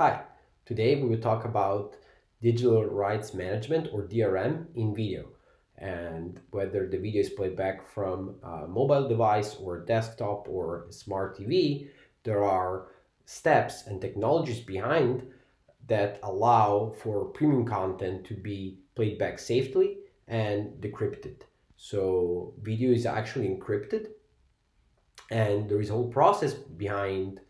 Hi, today we will talk about digital rights management or DRM in video and whether the video is played back from a mobile device or desktop or smart TV, there are steps and technologies behind that allow for premium content to be played back safely and decrypted. So video is actually encrypted and there is a whole process behind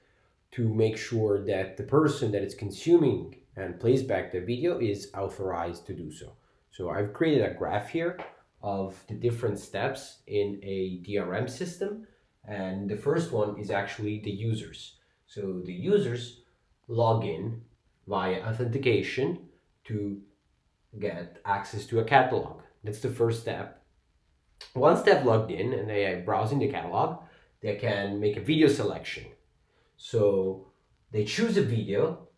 to make sure that the person that is consuming and plays back the video is authorized to do so. So I've created a graph here of the different steps in a DRM system. And the first one is actually the users. So the users log in via authentication to get access to a catalog. That's the first step. Once they've logged in and they are browsing the catalog, they can make a video selection so they choose a video,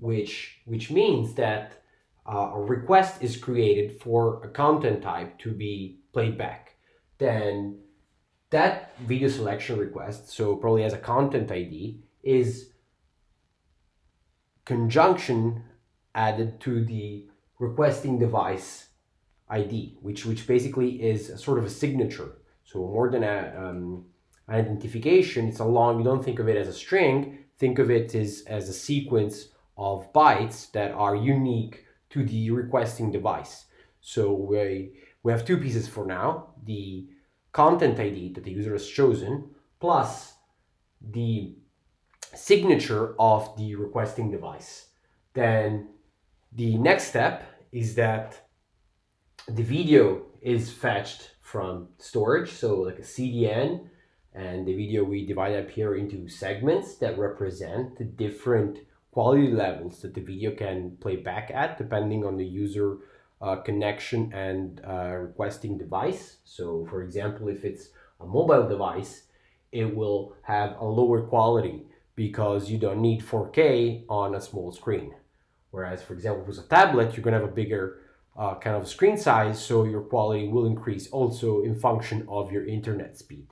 which, which means that uh, a request is created for a content type to be played back. Then that video selection request, so probably as a content ID, is conjunction added to the requesting device ID, which, which basically is sort of a signature. So more than a, um, identification, it's a long, you don't think of it as a string, think of it as, as a sequence of bytes that are unique to the requesting device. So we, we have two pieces for now, the content ID that the user has chosen, plus the signature of the requesting device. Then the next step is that the video is fetched from storage, so like a CDN and the video we divide up here into segments that represent the different quality levels that the video can play back at depending on the user uh, connection and uh, requesting device. So for example, if it's a mobile device, it will have a lower quality because you don't need 4K on a small screen. Whereas, for example, with a tablet, you're going to have a bigger uh, kind of screen size, so your quality will increase also in function of your internet speed.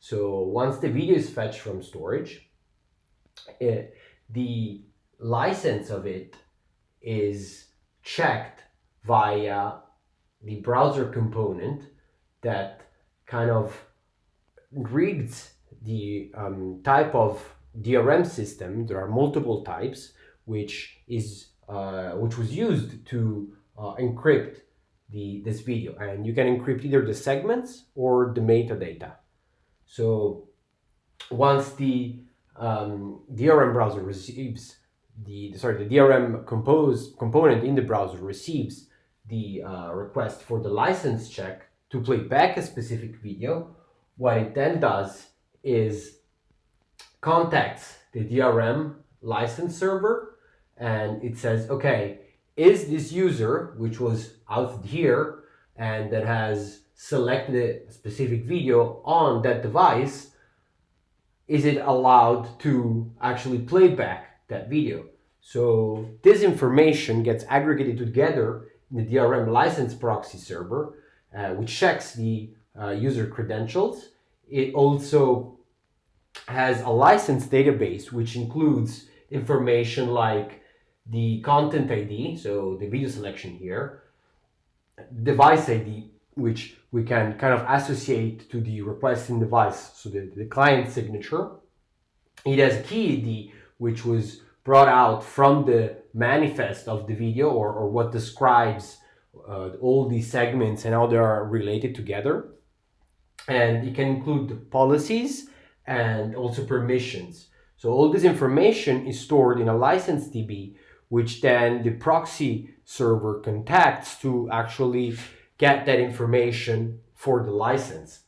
So once the video is fetched from storage, it, the license of it is checked via the browser component that kind of reads the um, type of DRM system. There are multiple types, which is uh, which was used to uh, encrypt the this video, and you can encrypt either the segments or the metadata. So once the um, DRM browser receives the, sorry, the DRM compose component in the browser receives the uh, request for the license check to play back a specific video, what it then does is contacts the DRM license server and it says, okay, is this user, which was out here and that has select the specific video on that device, is it allowed to actually play back that video? So this information gets aggregated together in the DRM license proxy server, uh, which checks the uh, user credentials. It also has a license database, which includes information like the content ID, so the video selection here, device ID, which we can kind of associate to the requesting device, so the, the client signature. It has a key ID, which was brought out from the manifest of the video or, or what describes uh, all these segments and how they are related together. And it can include policies and also permissions. So all this information is stored in a license DB, which then the proxy server contacts to actually get that information for the license.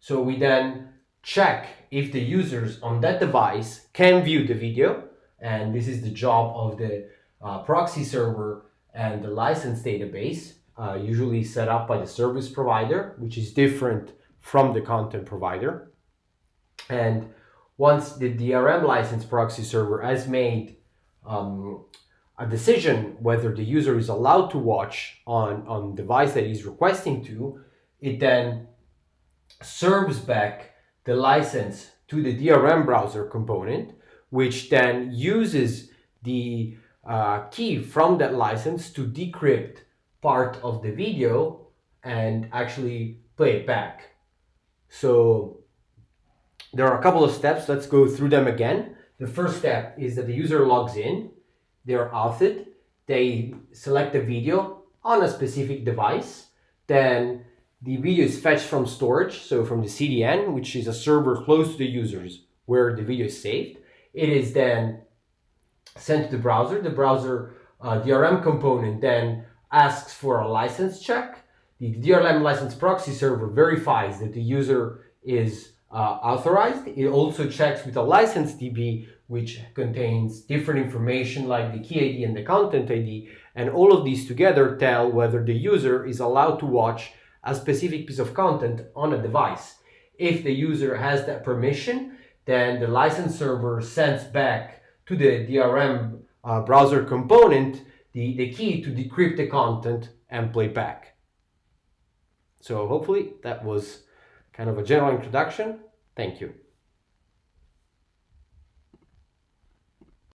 So we then check if the users on that device can view the video and this is the job of the uh, proxy server and the license database uh, usually set up by the service provider which is different from the content provider and once the DRM license proxy server has made um, a decision whether the user is allowed to watch on, on device that he's requesting to, it then serves back the license to the DRM browser component, which then uses the uh, key from that license to decrypt part of the video and actually play it back. So there are a couple of steps. Let's go through them again. The first step is that the user logs in, they're authored, they select the video on a specific device, then the video is fetched from storage, so from the CDN, which is a server close to the users where the video is saved. It is then sent to the browser. The browser uh, DRM component then asks for a license check. The DRM license proxy server verifies that the user is authorized. It also checks with a license DB, which contains different information like the key ID and the content ID. And all of these together tell whether the user is allowed to watch a specific piece of content on a device. If the user has that permission, then the license server sends back to the DRM uh, browser component the, the key to decrypt the content and play back. So hopefully that was kind of a general introduction. Thank you.